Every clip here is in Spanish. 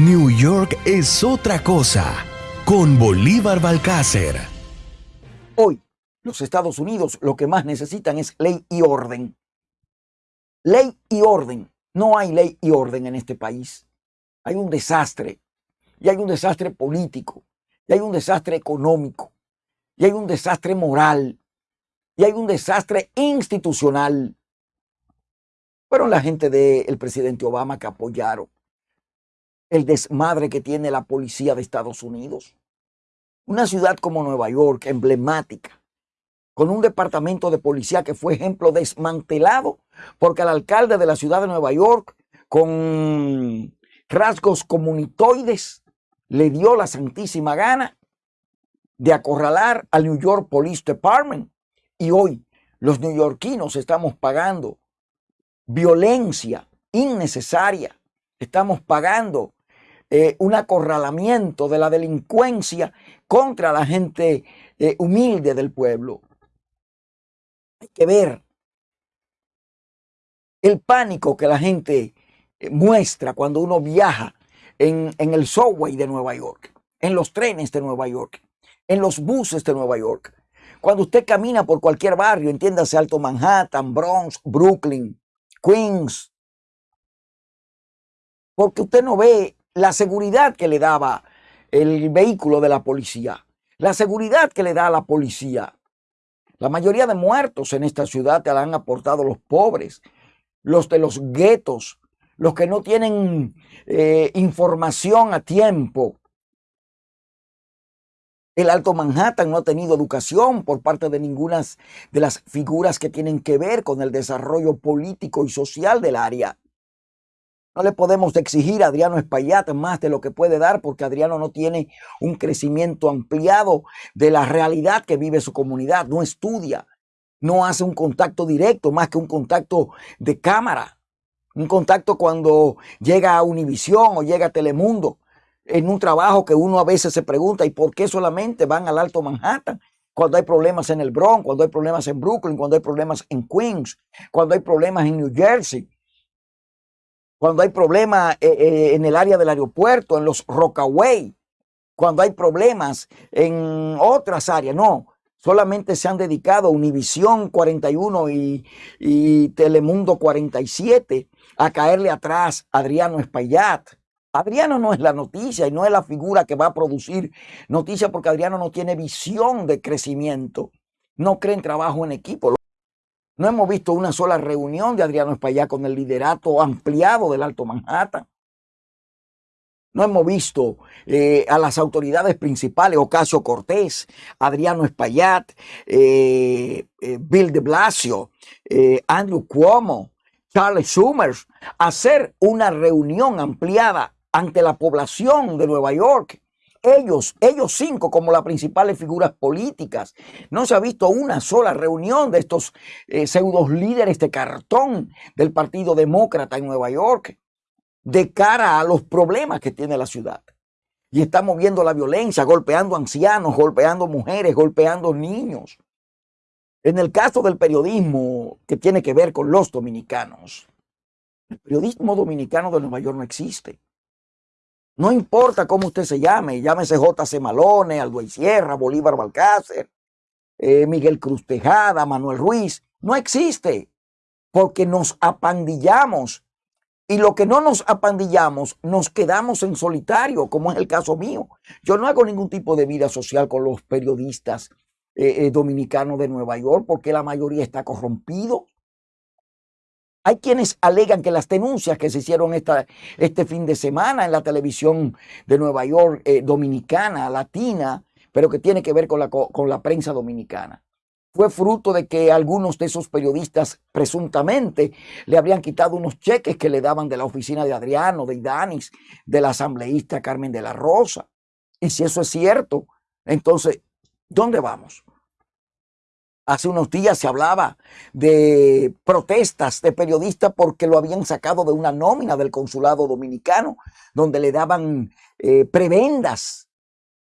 New York es otra cosa con Bolívar Balcácer. Hoy, los Estados Unidos lo que más necesitan es ley y orden. Ley y orden. No hay ley y orden en este país. Hay un desastre. Y hay un desastre político. Y hay un desastre económico. Y hay un desastre moral. Y hay un desastre institucional. Fueron la gente del presidente Obama que apoyaron el desmadre que tiene la policía de Estados Unidos. Una ciudad como Nueva York, emblemática, con un departamento de policía que fue ejemplo desmantelado porque el alcalde de la ciudad de Nueva York, con rasgos comunitoides, le dio la santísima gana de acorralar al New York Police Department. Y hoy los neoyorquinos estamos pagando violencia innecesaria, estamos pagando eh, un acorralamiento de la delincuencia contra la gente eh, humilde del pueblo. Hay que ver el pánico que la gente eh, muestra cuando uno viaja en, en el subway de Nueva York, en los trenes de Nueva York, en los buses de Nueva York. Cuando usted camina por cualquier barrio, entiéndase Alto Manhattan, Bronx, Brooklyn, Queens, porque usted no ve la seguridad que le daba el vehículo de la policía, la seguridad que le da a la policía. La mayoría de muertos en esta ciudad te la han aportado los pobres, los de los guetos, los que no tienen eh, información a tiempo. El Alto Manhattan no ha tenido educación por parte de ninguna de las figuras que tienen que ver con el desarrollo político y social del área. No le podemos exigir a Adriano Espaillat más de lo que puede dar porque Adriano no tiene un crecimiento ampliado de la realidad que vive su comunidad, no estudia, no hace un contacto directo más que un contacto de cámara, un contacto cuando llega a Univisión o llega a Telemundo, en un trabajo que uno a veces se pregunta, ¿y por qué solamente van al Alto Manhattan? Cuando hay problemas en el Bronx, cuando hay problemas en Brooklyn, cuando hay problemas en Queens, cuando hay problemas en New Jersey cuando hay problemas eh, eh, en el área del aeropuerto, en los Rockaway, cuando hay problemas en otras áreas. No, solamente se han dedicado Univisión 41 y, Telemundo 47 a caerle atrás a Adriano Espaillat. Adriano no es la noticia y no es la figura que va a producir noticia porque Adriano no tiene visión de crecimiento, no cree en trabajo en equipo. No hemos visto una sola reunión de Adriano Espaillat con el liderato ampliado del Alto Manhattan. No hemos visto eh, a las autoridades principales, Ocasio Cortés, Adriano Espaillat, eh, eh, Bill de Blasio, Andrew Cuomo, Charles Schumer, hacer una reunión ampliada ante la población de Nueva York ellos, ellos cinco como las principales figuras políticas. No se ha visto una sola reunión de estos eh, pseudos líderes de cartón del Partido Demócrata en Nueva York de cara a los problemas que tiene la ciudad. Y estamos viendo la violencia, golpeando ancianos, golpeando mujeres, golpeando niños. En el caso del periodismo que tiene que ver con los dominicanos, el periodismo dominicano de Nueva York no existe. No importa cómo usted se llame, llámese J.C. Malone, Aldo Sierra, Bolívar Balcácer, eh, Miguel Cruz Tejada, Manuel Ruiz, no existe, porque nos apandillamos. Y lo que no nos apandillamos, nos quedamos en solitario, como es el caso mío. Yo no hago ningún tipo de vida social con los periodistas eh, eh, dominicanos de Nueva York, porque la mayoría está corrompido. Hay quienes alegan que las denuncias que se hicieron esta, este fin de semana en la televisión de Nueva York, eh, dominicana, latina, pero que tiene que ver con la, con la prensa dominicana, fue fruto de que algunos de esos periodistas presuntamente le habrían quitado unos cheques que le daban de la oficina de Adriano, de Idanis, de la asambleísta Carmen de la Rosa. Y si eso es cierto, entonces, ¿dónde vamos? Hace unos días se hablaba de protestas de periodistas porque lo habían sacado de una nómina del consulado dominicano, donde le daban eh, prebendas.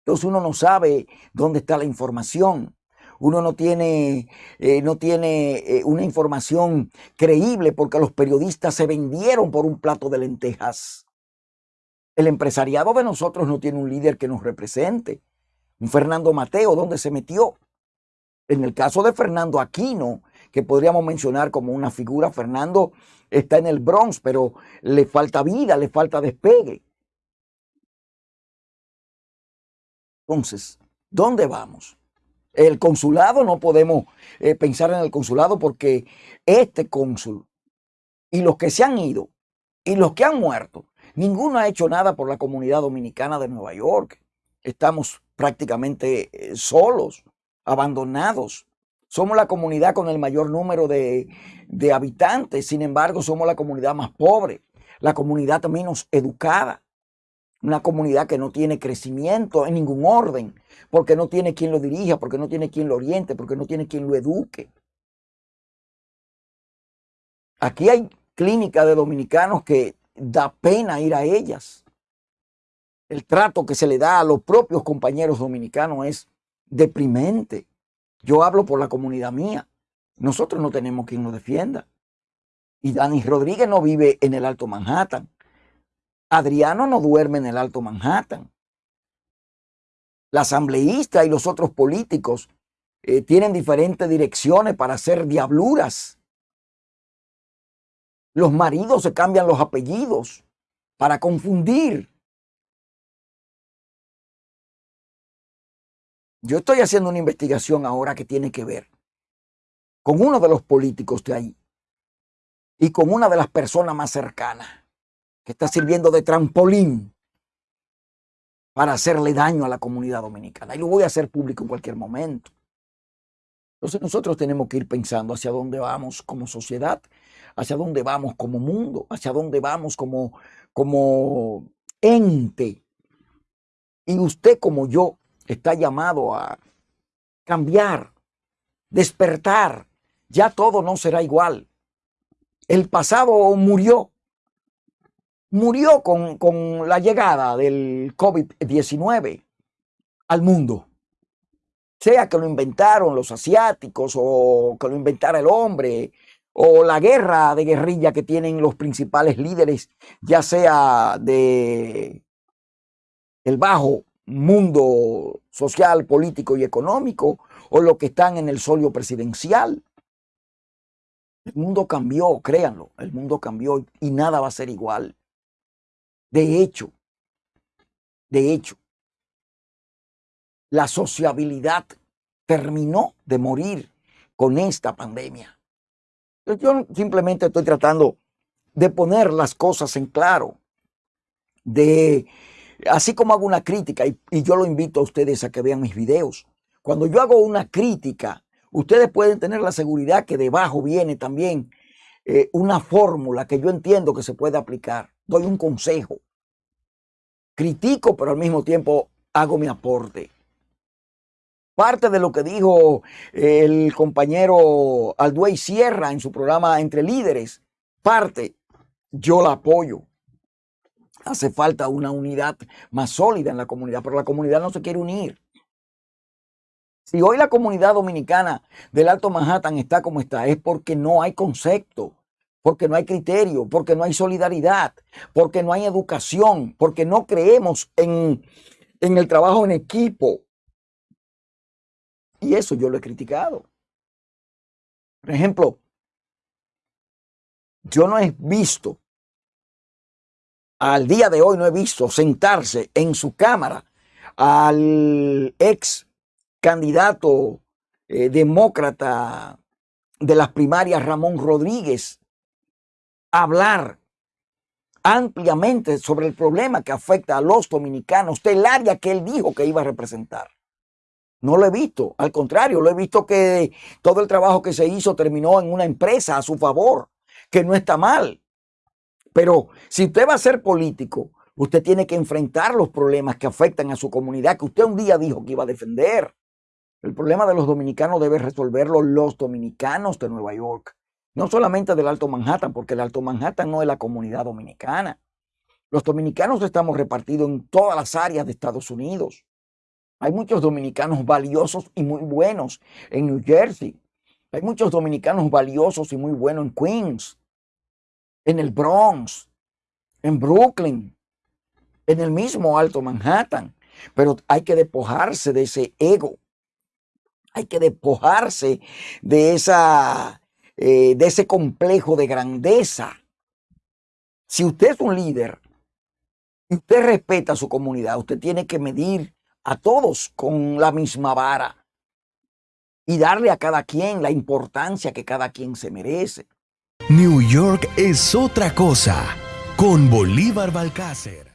Entonces uno no sabe dónde está la información. Uno no tiene, eh, no tiene eh, una información creíble porque los periodistas se vendieron por un plato de lentejas. El empresariado de nosotros no tiene un líder que nos represente. Un Fernando Mateo, ¿dónde se metió? En el caso de Fernando Aquino, que podríamos mencionar como una figura, Fernando está en el Bronx, pero le falta vida, le falta despegue. Entonces, ¿dónde vamos? El consulado no podemos eh, pensar en el consulado porque este cónsul y los que se han ido y los que han muerto, ninguno ha hecho nada por la comunidad dominicana de Nueva York. Estamos prácticamente eh, solos, abandonados. Somos la comunidad con el mayor número de, habitantes, sin embargo somos la comunidad más pobre, la comunidad menos educada, una comunidad que no tiene crecimiento en ningún orden, porque no tiene quien lo dirija, porque no tiene quien lo oriente, porque no tiene quien lo eduque. Aquí hay clínicas de dominicanos que da pena ir a ellas. El trato que se le da a los propios compañeros dominicanos es deprimente. Yo hablo por la comunidad mía. Nosotros no tenemos quien nos defienda. Y Dani Rodríguez no vive en el Alto Manhattan. Adriano no duerme en el Alto Manhattan. La asambleísta y los otros políticos eh, tienen diferentes direcciones para hacer diabluras. Los maridos se cambian los apellidos para confundir. Yo estoy haciendo una investigación ahora que tiene que ver con uno de los políticos de ahí y con una de las personas más cercanas que está sirviendo de trampolín para hacerle daño a la comunidad dominicana. Y lo voy a hacer público en cualquier momento. Entonces nosotros tenemos que ir pensando hacia dónde vamos como sociedad, hacia dónde vamos como mundo, hacia dónde vamos como, como ente. Y usted como yo está llamado a cambiar, despertar. Ya todo no será igual. El pasado murió, murió con, la llegada del COVID-19 al mundo. Sea que lo inventaron los asiáticos o que lo inventara el hombre o la guerra de guerrilla que tienen los principales líderes, ya sea de el bajo mundo social, político y económico o lo que están en el solio presidencial. El mundo cambió, créanlo, el mundo cambió y nada va a ser igual. De hecho, de hecho, la sociabilidad terminó de morir con esta pandemia. Yo simplemente estoy tratando de poner las cosas en claro, de, así como hago una crítica, y, yo lo invito a ustedes a que vean mis videos, cuando yo hago una crítica, ustedes pueden tener la seguridad que debajo viene también eh, una fórmula que yo entiendo que se puede aplicar. Doy un consejo. Critico, pero al mismo tiempo hago mi aporte. Parte de lo que dijo eh, el compañero Alduey Sierra en su programa Entre Líderes, parte, yo la apoyo. Hace falta una unidad más sólida en la comunidad, pero la comunidad no se quiere unir. Si hoy la comunidad dominicana del Alto Manhattan está como está, es porque no hay concepto, porque no hay criterio, porque no hay solidaridad, porque no hay educación, porque no creemos en, en el trabajo en equipo. Y eso yo lo he criticado. Por ejemplo, yo no he visto, al día de hoy no he visto sentarse en su cámara al ex candidato eh, demócrata de las primarias, Ramón Rodríguez, hablar ampliamente sobre el problema que afecta a los dominicanos del área que él dijo que iba a representar. No lo he visto, al contrario, lo he visto que todo el trabajo que se hizo terminó en una empresa a su favor, que no está mal. Pero si usted va a ser político, usted tiene que enfrentar los problemas que afectan a su comunidad, que usted un día dijo que iba a defender. El problema de los dominicanos debe resolverlo los dominicanos de Nueva York, no solamente del Alto Manhattan, porque el Alto Manhattan no es la comunidad dominicana. Los dominicanos estamos repartidos en todas las áreas de Estados Unidos. Hay muchos dominicanos valiosos y muy buenos en New Jersey. Hay muchos dominicanos valiosos y muy buenos en Queens, en el Bronx, en Brooklyn, en el mismo Alto Manhattan. Pero hay que despojarse de ese ego. Hay que despojarse de, esa, eh, de ese complejo de grandeza. Si usted es un líder y usted respeta a su comunidad, usted tiene que medir a todos con la misma vara y darle a cada quien la importancia que cada quien se merece. York es otra cosa con Bolívar Balcácer.